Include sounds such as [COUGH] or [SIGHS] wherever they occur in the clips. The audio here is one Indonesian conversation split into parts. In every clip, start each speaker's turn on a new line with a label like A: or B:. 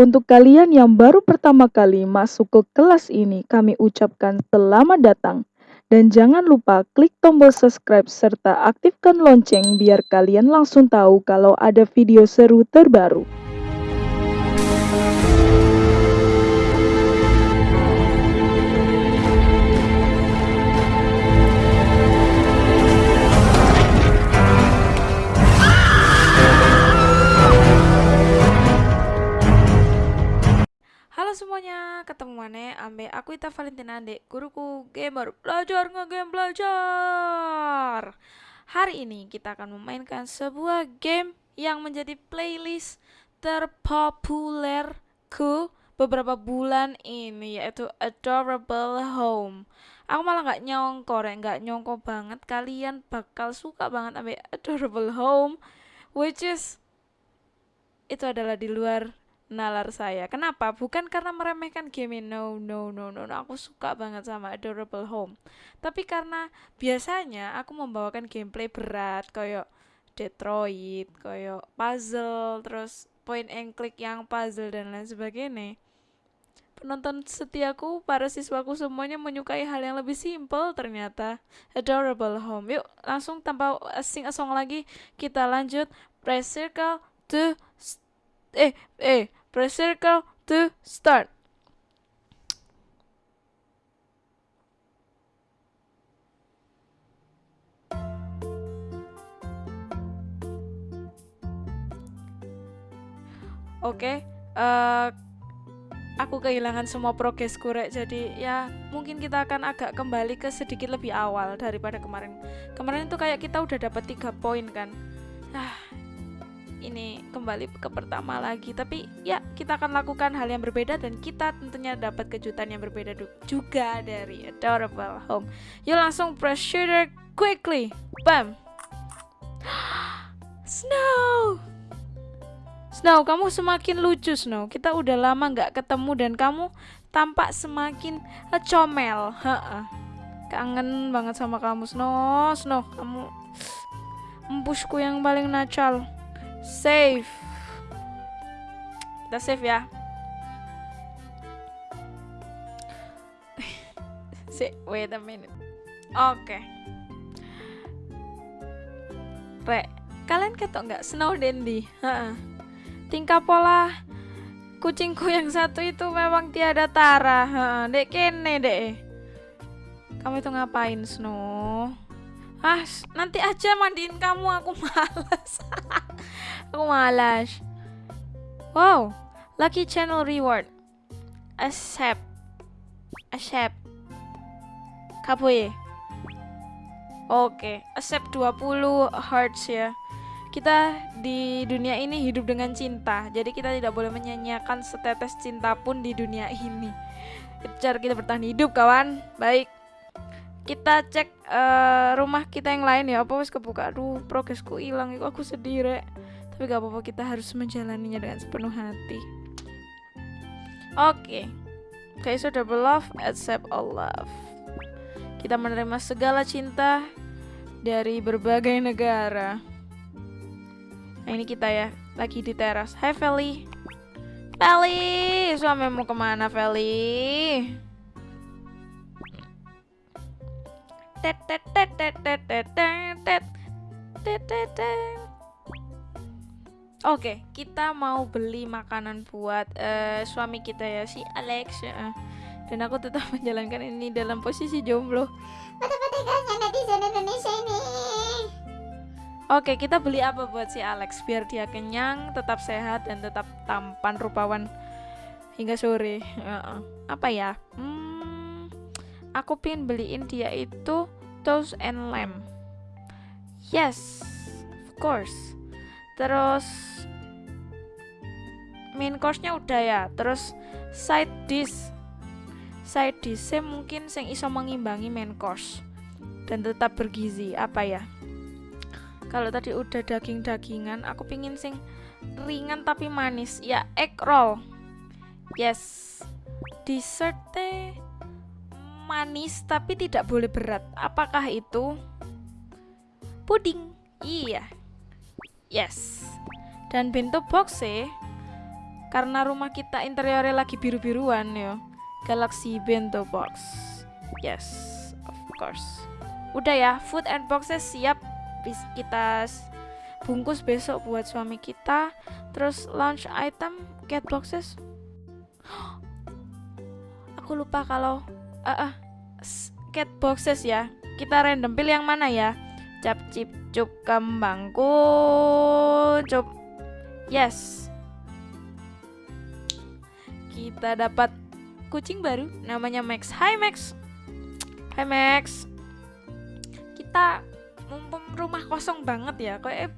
A: Untuk kalian yang baru pertama kali masuk ke kelas ini, kami ucapkan selamat datang. Dan jangan lupa klik tombol subscribe serta aktifkan lonceng biar kalian langsung tahu kalau ada video seru terbaru.
B: Halo semuanya, ketemu mana ambe aku Ita Valentina Dek, guruku gamer belajar ngegame belajar. Hari ini kita akan memainkan sebuah game yang menjadi playlist terpopulerku beberapa bulan ini yaitu Adorable Home. Aku malah nggak nyongko, nggak nyongko banget kalian bakal suka banget ambil Adorable Home, which is itu adalah di luar nalar saya. Kenapa? Bukan karena meremehkan game no, no, no, no, no. Aku suka banget sama Adorable Home. Tapi karena biasanya aku membawakan gameplay berat kayak Detroit, kayak puzzle, terus point and click yang puzzle dan lain sebagainya. Penonton setiaku, para siswaku semuanya menyukai hal yang lebih simple ternyata. Adorable Home. Yuk, langsung tanpa sing song lagi kita lanjut. Press circle to eh eh Press circle to start. Oke, okay, uh, eh, aku kehilangan semua progres kurek jadi ya mungkin kita akan agak kembali ke sedikit lebih awal daripada kemarin. Kemarin itu kayak kita udah dapat tiga poin kan. Ah, ini kembali ke pertama lagi. Tapi ya kita akan lakukan hal yang berbeda dan kita tentunya dapat kejutan yang berbeda juga dari Adorable Home. Yuk langsung press shooter quickly. Bam. [GASPS] Snow. Snow kamu semakin lucu Snow. Kita udah lama nggak ketemu dan kamu tampak semakin comel. Ha kangen banget sama kamu Snow. Snow kamu [SNIFFS] empusku yang paling nacal Save. Kita save ya. [LAUGHS] wait a minute. Oke. Okay. Kalian ketok nggak Snow Dandy? Tingkah pola kucingku yang satu itu memang tiada tara. Dek kene dek. Kamu itu ngapain Snow? Ah, nanti aja mandiin kamu, aku [LAUGHS] malas. Aku malas. Wow, lucky channel reward. Accept. Accept. Kapoye. Oke, okay. accept 20 hearts ya. Kita di dunia ini hidup dengan cinta. Jadi kita tidak boleh menyanyiakan setetes cinta pun di dunia ini. Cara kita bertahan hidup, kawan. Baik kita cek uh, rumah kita yang lain ya apa wis kebuka aduh progresku hilang aku sedih rek tapi gak apa-apa kita harus menjalaninya dengan sepenuh hati. Oke. Okay. okay, so double love accept all love. Kita menerima segala cinta dari berbagai negara. Nah ini kita ya lagi di teras. Hai Feli. Feli suamimu ke mana Feli Oke, kita mau beli makanan buat uh, suami kita ya si Alex ya. Dan aku tetap [LAUGHS] menjalankan ini dalam posisi jomblo. netizen Indonesia ini. Oke, kita beli apa buat si Alex biar dia kenyang, tetap sehat dan tetap tampan rupawan hingga sore. Uh, apa ya? Hmm, aku pin beliin dia itu toast and lamb yes of course terus main course-nya udah ya terus side dish side dish mungkin sing iso mengimbangi main course dan tetap bergizi apa ya kalau tadi udah daging-dagingan aku pingin sing ringan tapi manis ya egg roll yes dessert manis tapi tidak boleh berat. Apakah itu? Puding. Iya. Yes. Dan bento box karena rumah kita interiornya lagi biru-biruan yo. Galaxy Bento Box. Yes of course. Udah ya food and boxes siap Bis- kita bungkus besok buat suami kita. Terus lunch item cat boxes. [GASPS] Aku lupa kalau ah, s- cat boxes ya. Kita random pilih yang mana ya cap cip cup kembangku cup yes. Kita dapat kucing baru namanya Max. Hai Max. Hai Max. Kita mumpung rumah kosong banget ya kayak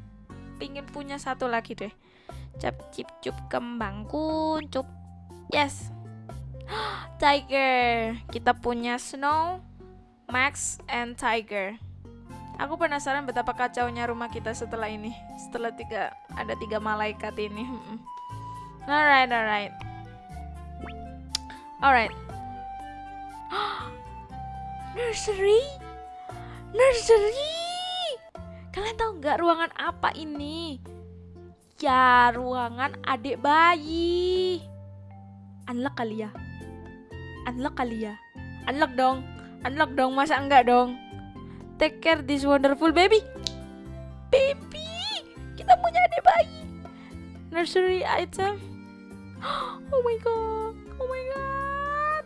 B: pingin punya satu lagi deh. Cap cip cup kembang kuncup yes. [GASPS] Tiger. Kita punya snow max and tiger aku penasaran betapa kacaunya rumah kita setelah ini. Setelah tiga ada tiga malaikat ini. Alright alright. Alright. [GASPS] Nursery? Nursery? Kalian tahu nggak ruangan apa ini? Ya ruangan adik bayi. Unlock kali ya? Unlock kali ya? Unlock dong. Unlock dong masa enggak dong take care this wonderful baby. Baby kita punya adik bayi. Nursery item. [GASPS] Oh my god oh my god.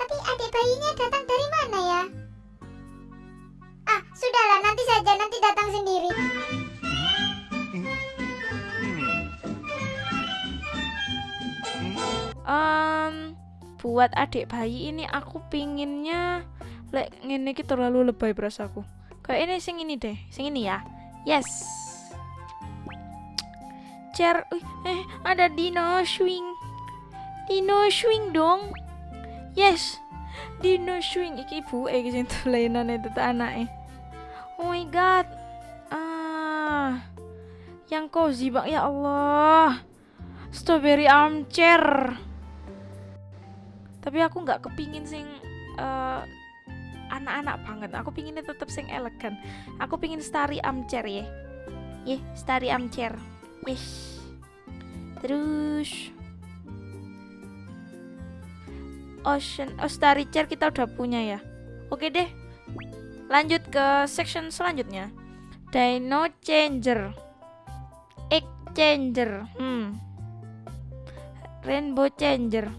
C: Tapi adik bayinya datang dari mana ya? Ah, sudahlah nanti saja nanti datang sendiri.
B: Em, buat adik bayi ini aku pinginnya lek ngene iki terlalu lebay berasaku. Kayak ini sing ini deh, sing ini ya. Yes. Chair, Wih, eh ada dino swing. Dino swing dong. Yes. Dino swing iki ibu eh sing [LAUGHS] tulenan itu anaknya. Oh my god. Ah. Yang cozy bang ya Allah. Strawberry armchair. Tapi aku nggak kepingin sing eh, anak-anak banget. Aku pinginnya tetap sing elegan. Aku pingin starry armchair ya. Ye, starry armchair. Yes. Terus Ocean, oh starry chair kita udah punya ya. Oke deh. Lanjut ke section selanjutnya. Dino changer. Egg changer. Hmm. Rainbow changer.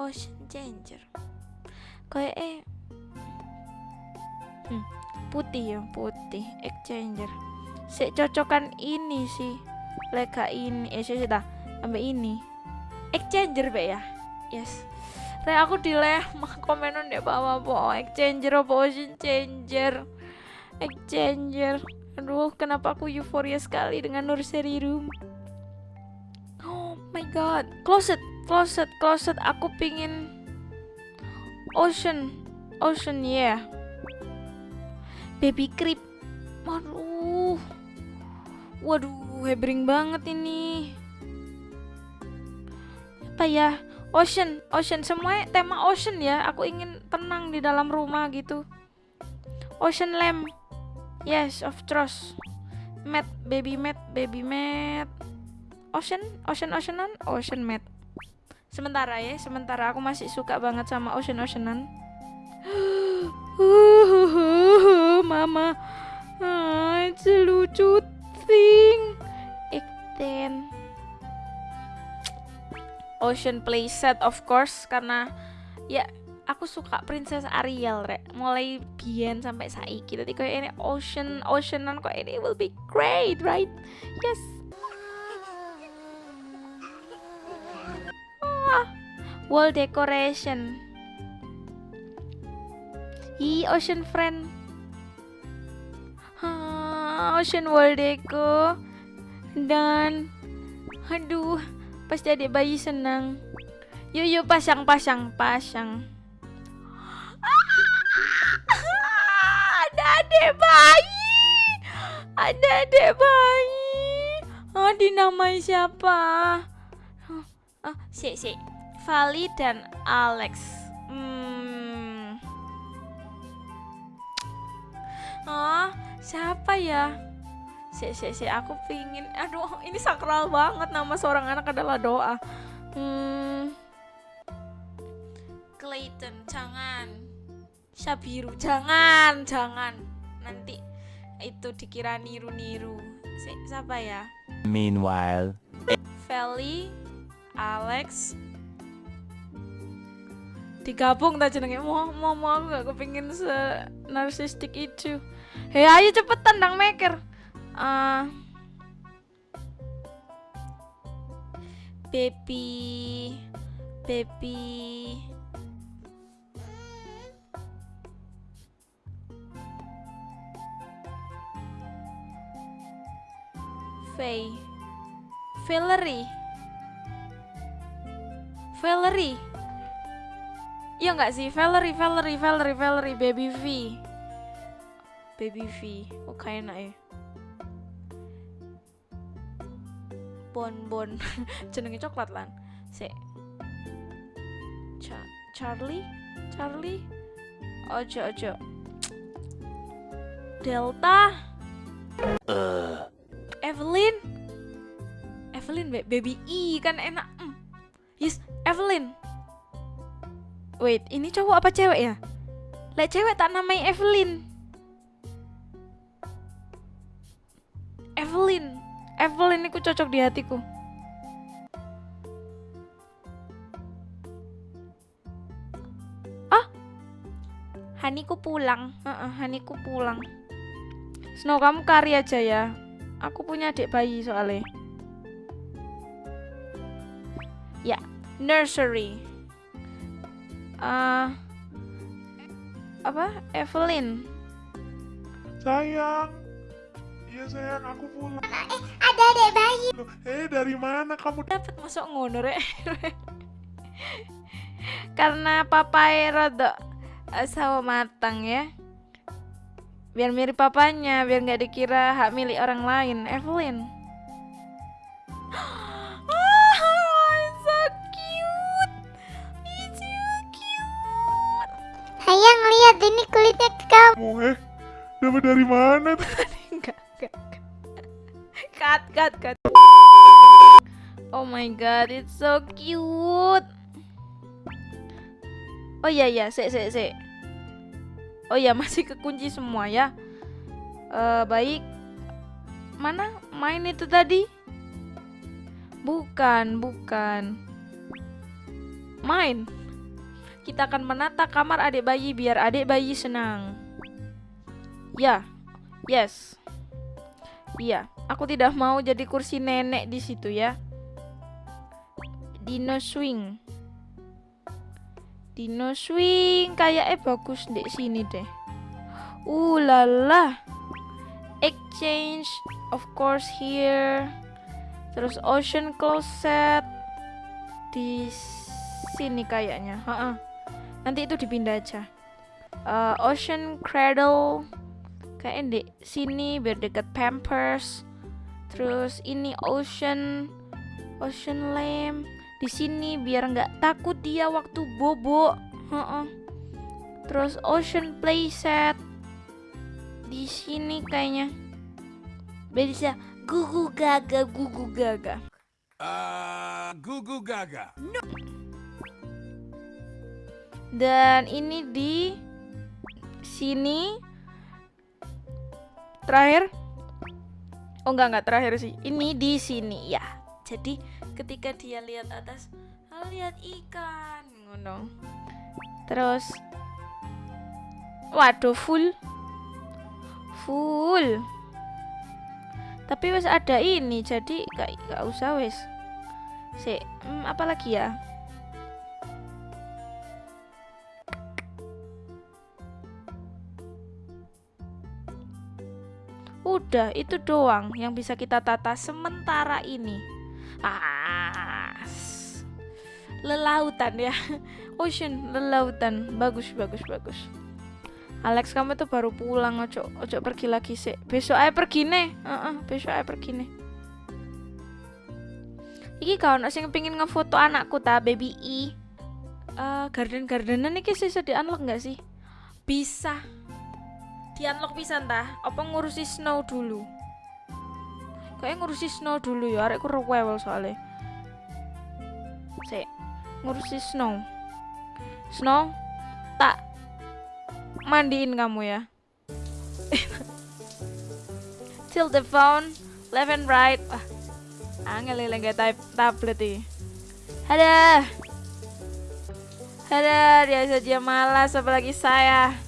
B: Ocean changer. Kayak eh hmm, putih ya, putih. Egg changer. Si cocokan ini sih. Lega ini, eh sih dah. Ambil ini. Egg changer be ya. Yes. Re aku dileh mah komenan deh bawah po egg changer apa ocean changer. Egg changer. Aduh, kenapa aku euforia sekali dengan nursery room. Oh my god, closet, closet, closet. Aku pingin ocean, ocean yeah. Baby crib. Waduh, waduh, hebring banget ini. Apa ya? Ocean, ocean, semuanya tema ocean ya. Aku ingin tenang di dalam rumah gitu. Ocean lamp, yes, of course. Mat, baby mat, baby mat. Ocean, ocean, oceanan, ocean mat. Sementara ya, sementara aku masih suka banget sama ocean, oceanan. [GASPS] Mama, ah, it's a lucu thing. Ikten. Ocean playset of course karena ya aku suka Princess Ariel rek. Mulai biyen sampai saiki. Tadi kayak ini ocean oceanan kok ini will be great right? Yes. Ah, wall decoration. Hi ocean friend ocean wall deco. Dan aduh pasti adik bayi senang. Yuk yuk pasang pasang pasang. Ada adik bayi. Ada adik bayi. Oh dinamai siapa? Oh, oh si si. Vali dan Alex. Hmm. oh siapa ya? Si si si aku pingin. Aduh ini sakral banget. Nama seorang anak adalah doa. Hmm. Clayton jangan. Sabiru jangan jangan. Nanti itu dikira niru-niru. Si, siapa ya?
D: Meanwhile,
B: Feli Alex digabung tak jenenge? Mau mau mau aku gak kepingin se narsistik itu. Hei ayo cepetan dang maker Ah. baby baby. Faye. Valerie. Valerie Iya nggak sih? Valerie Valerie Valerie Valerie Baby V. Baby V. Oh kayak enak ya? Bon Bon. [LAUGHS] Jenenge coklat lan. Se Cha Charlie? Charlie? Ojo ojo. Delta?
D: Uh,
B: Evelyn? Evelyn Ba- baby E kan enak. Mm. yes Evelyn wait ini cowok apa cewek ya? Lek cewek tak namai Evelyn. Evelyn. Evelyn itu cocok di hatiku. Ah? Haniku pulang. Heeh, Haniku pulang. Snow kamu kari aja ya. Aku punya adik bayi soalnya. Ya, nursery. Ah, apa? Evelyn.
E: Sayang. Iya sayang, aku pulang.
C: Ada adek bayi.
E: Loh, Eh, dari mana kamu?
B: Dapat masuk ngono rek. [LAUGHS] Karena papai rodok eh, sawo matang ya. Biar mirip papanya, biar nggak dikira hak milik orang lain. Evelyn.
C: Ini kulitnya kamu.
E: Eh, dapat dari mana? tuh? [LAUGHS]
B: Enggak, enggak, enggak. Cut, cut, cut. Oh my god, it's so cute. Oh iya iya, sik sik sik. Oh iya, [LAUGHS] masih kekunci semua ya. Eh baik. Mana main itu tadi? Bukan, bukan. Main. Kita akan menata kamar adik bayi biar adik bayi senang. Ya, Yes. Iya, aku tidak mau jadi kursi nenek di situ ya. Dino swing. Dino swing kayaknya bagus di sini deh. Uh lala. Exchange of course here. Terus ocean closet di sini kayaknya. Ha-ha. Nanti itu dipindah aja. Eh, ocean cradle kayak di sini biar deket Pampers. Terus ini ocean ocean lamp di sini biar nggak takut dia waktu bobo. Heeh. Terus ocean playset di sini kayaknya bisa gugu gaga gugu gaga.
D: uh, Goo Gaga.
B: Dan ini di sini terakhir Oh enggak enggak terakhir sih. Ini di sini ya. Jadi ketika dia lihat atas, "Ah, lihat ikan ngono. Terus Waduh full Full Tapi wes ada ini jadi gak, gak usah wes Sik, hmm, apa lagi ya? Udah, itu doang yang bisa kita tata sementara ini. Ah, s- lelautan ya, [LAUGHS] ocean, lelautan, bagus, bagus, bagus. Alex kamu tuh baru pulang, ojo, ojo pergi lagi sih. Besok aja pergi nih, Heeh, besok aja pergi nih. Iki kau nak sing pengen ngefoto anakku ta, baby I. Eh, garden gardenan iki sih di unlock nggak sih? Bisa di unlock bisa entah apa ngurusi snow dulu? Kayak ngurusi Snow dulu ya arekku rewel soalnya. Sik, ngurusi Snow. Snow tak mandiin kamu ya. [LAUGHS] Tilt the phone left and right. Wah angel kayak tab tablet ini. Ada ada dia saja malas apalagi saya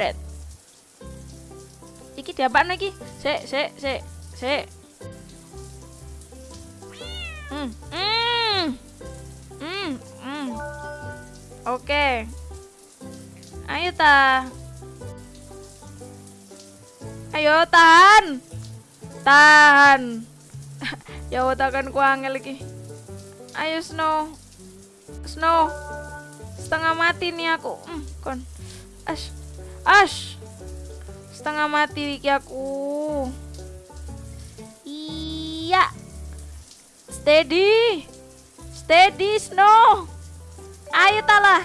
B: it. Iki diapaan lagi? Sik sik sik sik. Hmm hmm hmm hmm. Oke. Ayo ta. Ayo tahan. Tahan. [LAUGHS] Ya takkan ku angel lagi ayo snow. Snow. Setengah mati nih aku. Hmm, kon. Ash ash setengah mati iki aku. Iya. Steady steady snow. Ayo talah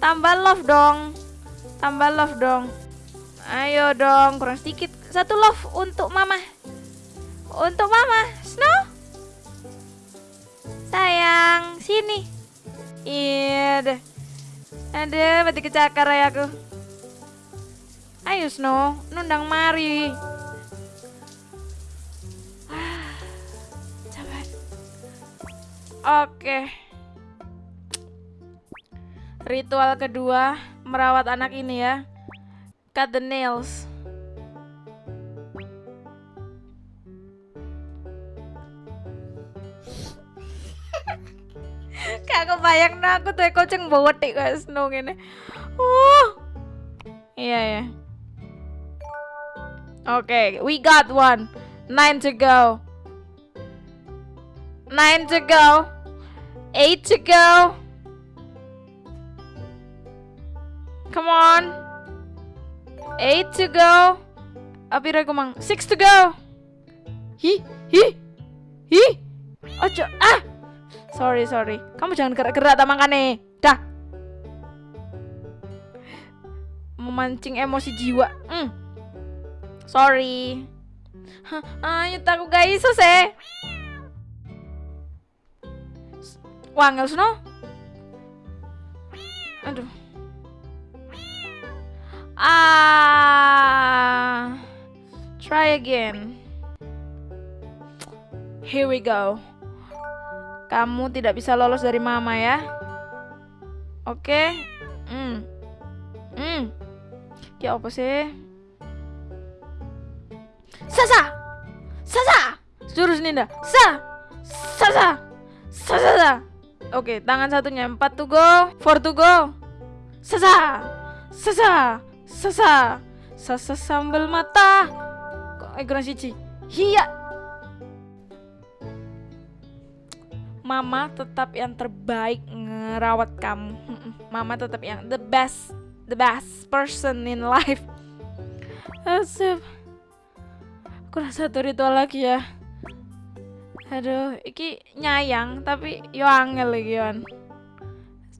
B: tambah love dong tambah love dong. Ayo dong kurang sedikit satu love untuk mama. Untuk mama snow. Sayang sini. Iya deh. Ada mati kecakar ya aku Ayo Snow, nundang mari. Ah, Capek. Oke. Ritual kedua merawat anak ini ya. Cut the nails. [LAUGHS] Kak kebayang aku tuh kucing bawa tik kayak Snow. Uh. Iya ya. Okay, we got one. Nine to go. Nine to go. Eight to go. Come on. Eight to go. Apira kumang. Six to go. Hi, hi, hi. Ojo, ah. Sorry, sorry. Kamu jangan gerak-gerak tak makane. Dah. Memancing emosi jiwa. Hmm. Sorry. Ayo takut gak iso sih. Wangel sno. Aduh. Ah. Try again. Here we go. Kamu tidak bisa lolos dari mama ya. Oke. Hmm. Hmm. Ya apa sih? Sasa! Sasa! Jurus Ninda. Sa! Sasa! Sasa! Sa. Oke, tangan satunya. Empat to go. Four to go. Sasa! Sasa! Sasa! Sasa sambal mata. Kok eh kurang siji. Hiya! Mama tetap yang terbaik ngerawat kamu. Mama tetap yang the best, the best person in life. Asep. Kurang satu ritual lagi ya. Aduh, iki nyayang tapi yo angel lagi yon.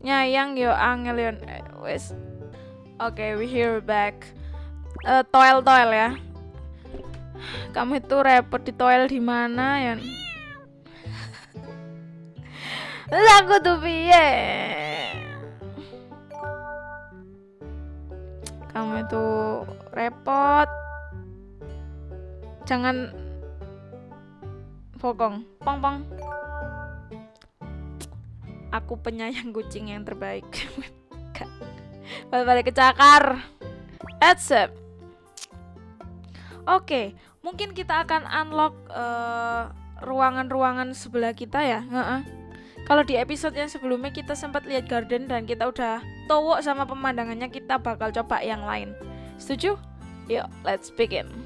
B: Nyayang yo angel yon. Eh, Wes. Oke, we hear back. Eh, toil toil ya. Kamu itu repot di toil di mana yon? Lagu tuh piye? Kamu itu repot. Jangan Pokong, pong pong. Aku penyayang kucing yang terbaik. [LAUGHS] Balik kecakar. That's it. Oke, mungkin kita akan unlock eh, ruangan-ruangan sebelah kita ya. Kalau di episode yang sebelumnya kita sempat lihat garden dan kita udah towok sama pemandangannya, kita bakal coba yang lain. Setuju? Yuk, let's begin.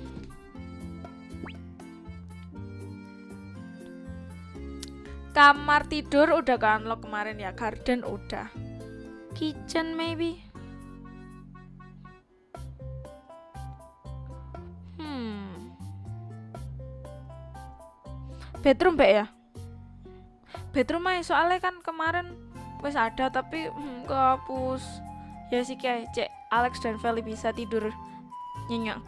B: Kamar tidur udah ke unlock kemarin ya, garden udah. Kitchen maybe. Hmm. Bedroom Mbak ya? Bedroom aja soalnya kan kemarin wes ada tapi hmm, kehapus. Ya sih kayak cek Alex dan Feli bisa tidur nyenyak.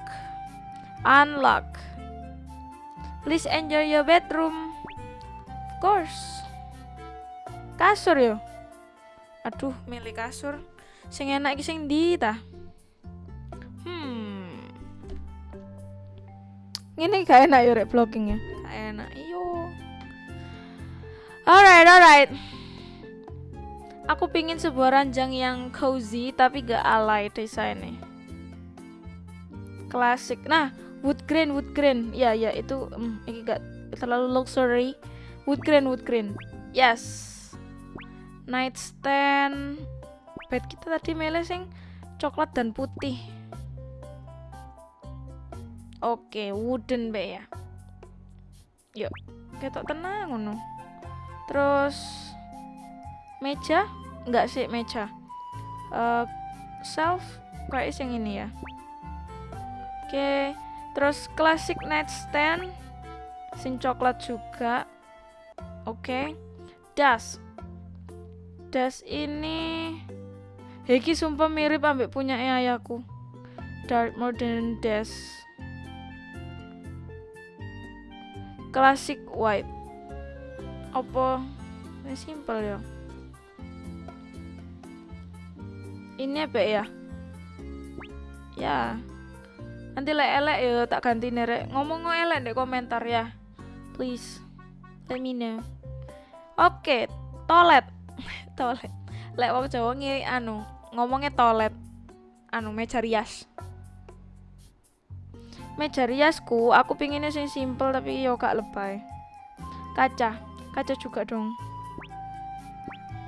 B: Unlock. Please enjoy your bedroom. Course. Kasur yo. Aduh, milih kasur. Sing enak iki sing ndi ta? Hmm. Ini gak enak yo rek blockingnya. Gak enak. Iyo. Alright, alright. Aku pingin sebuah ranjang yang cozy tapi gak alay desainnya. Klasik. Nah, wood grain, wood grain. Ya, ya itu mm, ini gak terlalu luxury. Wood grain, wood grain. Yes. Nightstand. Bed kita tadi milih sing coklat dan putih. Oke, wooden be ya. Yuk, ketok tenang ngono. Terus meja enggak sih meja Eh shelf kayak yang ini ya oke terus classic nightstand sing coklat juga oke. Das. Das ini. Heki sumpah mirip ambek punya ayahku. Dark modern das. Classic white. Apa? Simple ya. Ini apa ya? Ya. Nanti lek elek ya tak ganti nerek ngomong elek deh komentar ya. Please know oke toilet. [LAUGHS] Toilet. Lek wong Jawa anu ngomongnya toilet. Anu meja rias. Meja riasku aku pinginnya sing simple tapi yo gak lebay. Kaca. Kaca juga dong.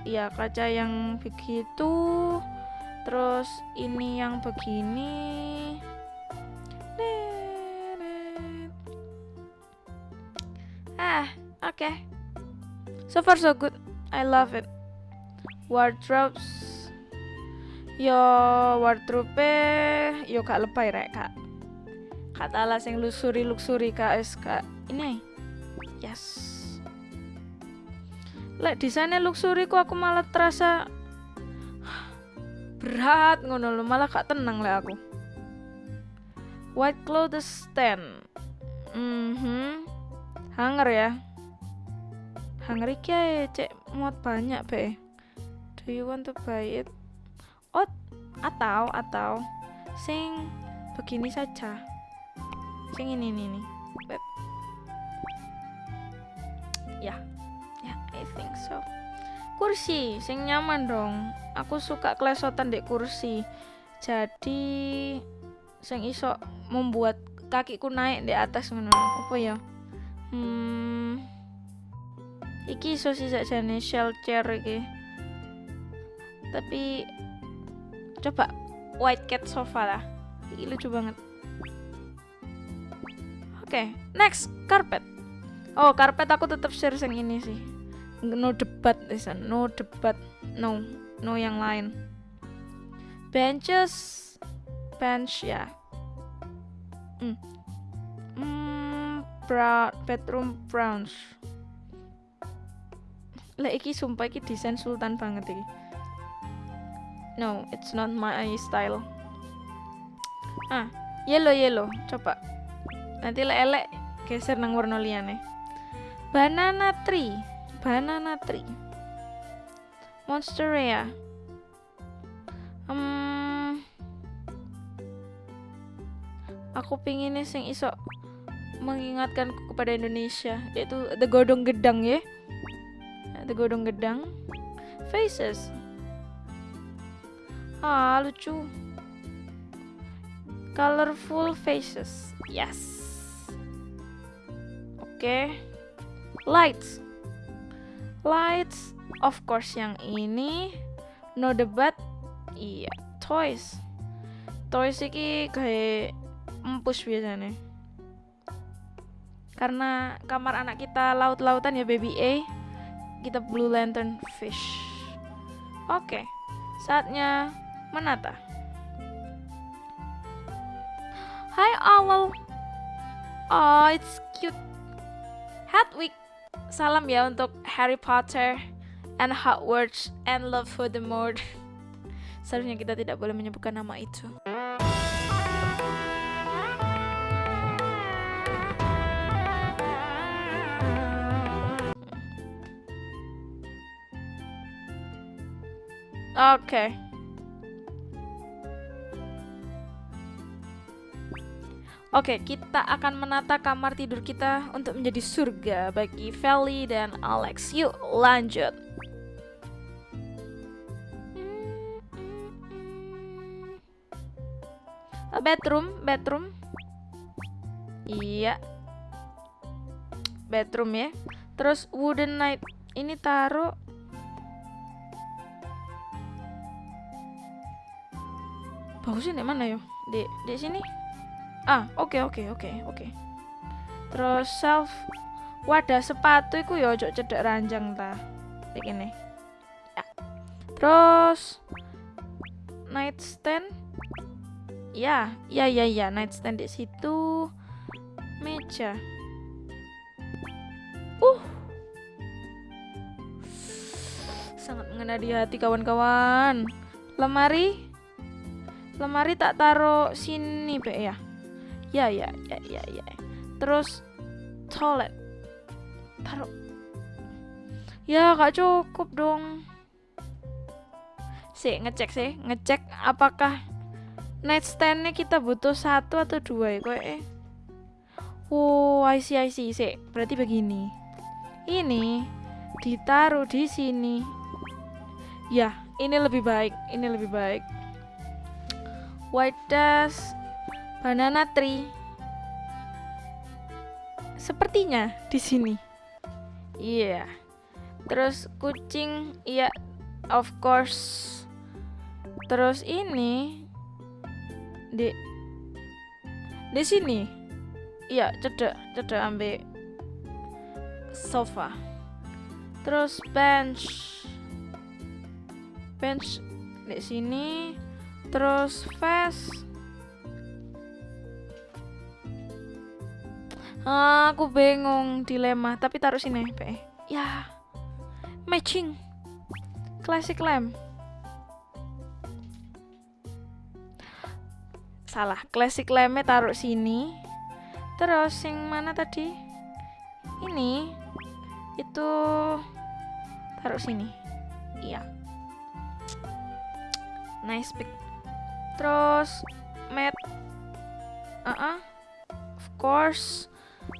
B: Iya kaca yang begitu. Terus ini yang begini. Ah okay. so far so good. I love it. Wardrobes. Yo wardrobe yo gak lebay rek kak. Kata lah sing luxury luxury kak. Es kak ini. Yes. Lek desainnya luxury ku aku malah terasa [SIGHS] berat ngono lho. Malah gak tenang lek aku. White clothes stand. Mhm hanger ya iki ae cek muat banyak be. Do you want to buy it? Oh atau atau. Sing begini saja. Sing ini ini nih Wait. ya. Ya I think so. Kursi sing nyaman dong. Aku suka klesotan dek kursi. Jadi sing iso membuat kakiku naik di atas ngono. Apa ya? Hmm iki iso sih sakjane shell chair iki. Tapi coba white cat sofa lah. Iki lucu banget. Oke next carpet. Oh karpet aku tetap share yang ini sih. No debat desan no debat. No no yang lain. Benches. Bench ya. Hmm. hmm brown bedroom browns lah iki sumpah iki desain sultan banget iki. No it's not my style. Ah yellow yellow. Coba. Nanti lek elek geser nang warna liyane. Banana tree. Banana tree. Monstera hmm, aku pinginnya sing iso mengingatkan kepada Indonesia yaitu the godong gedang ya the godong gedang faces. Ah lucu. Colorful faces. Yes. Oke. Okay. lights. Lights of course yang ini. No debat. Iya toys. Toys iki kayak empus biasanya. Karena kamar anak kita laut-lautan ya baby A kita blue lantern fish. Oke saatnya menata. Hai owl oh it's cute. Hedwig salam ya untuk Harry Potter and Hogwarts and Love Voldemort [LAUGHS] seharusnya kita tidak boleh menyebutkan nama itu Oke. Oke, kita akan menata kamar tidur kita untuk menjadi surga bagi Feli dan Alex. Yuk, lanjut. A bedroom, bedroom. Iya. Bedroom ya. Terus wooden night ini taruh Bagusnya di mana yo? Di di sini. Ah, oke oke oke oke. Terus self wadah sepatu iku yo ojo cedek ranjang ta. Kayak gini. Ya. Terus nightstand Ya, ya ya ya nightstand di situ. Meja. Uh. Sangat mengena di hati kawan-kawan. Lemari lemari tak taruh sini be ya? Ya ya ya ya ya. Terus toilet. Taruh. Ya gak cukup dong. Sih ngecek sih ngecek apakah nightstandnya kita butuh satu atau dua ya kok eh? Oh I see I see. Sih berarti begini. Ini ditaruh di sini. Ya ini lebih baik ini lebih baik white dust, banana tree. Sepertinya di sini. Iya. Yeah. Terus kucing, iya, yeah, of course. Terus ini di di sini. Iya, cedek, cedek ambil sofa. Terus bench. Bench di sini terus fast ah, aku bingung dilema tapi taruh sini pe ya. Matching. Classic lamp salah classic lampnya taruh sini. Terus yang mana tadi? Ini. Itu taruh sini. Iya. Nice pick terus mat uh -uh. of course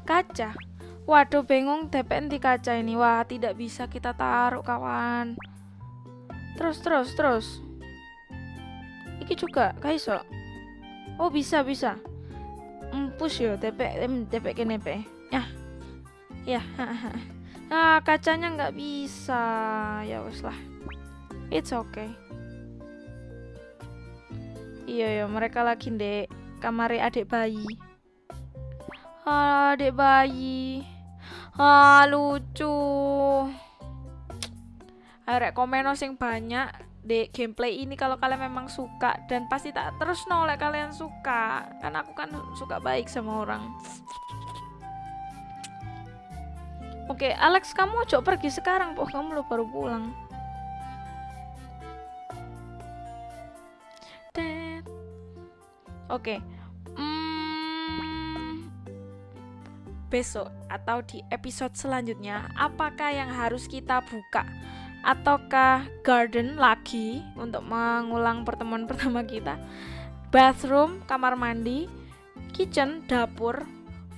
B: kaca. Waduh bingung DPN di kaca ini. Wah tidak bisa kita taruh kawan. Terus terus terus. Iki juga kaiso oh bisa bisa. Empus yo TP TP kene pe ya. Ya nah kacanya nggak bisa. Ya wes lah. It's okay Iya ya, mereka lagi dek kamar adik bayi. Ah, adik bayi. Ah, lucu. Arek komen sing banyak di gameplay ini kalau kalian memang suka dan pasti tak terus nolak kalian suka. Kan aku kan suka baik sama orang. Oke, Alex kamu coba pergi sekarang, po kamu lo baru pulang. Oke. Hmm, besok atau di episode selanjutnya apakah yang harus kita buka? Ataukah garden lagi untuk mengulang pertemuan [LAUGHS] pertama kita? Bathroom kamar mandi kitchen dapur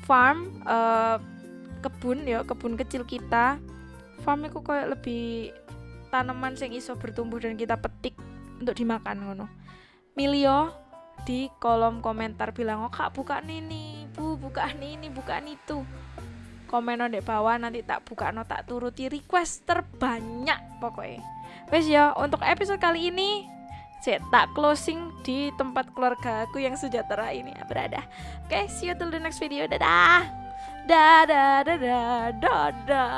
B: farm uh, kebun ya kebun kecil kita. Farm itu kayak lebih tanaman yang iso bertumbuh dan kita petik untuk dimakan ngono. Milio di kolom komentar bilang oh kak buka ini bu buka ini buka itu komen di bawah nanti tak buka no tak turuti. Request terbanyak pokoknya. Wes ya untuk episode kali ini saya tak closing di tempat keluarga aku yang sejahtera ini berada. Oke okay, see you till the next video. Dadah. Dadah dadah dadah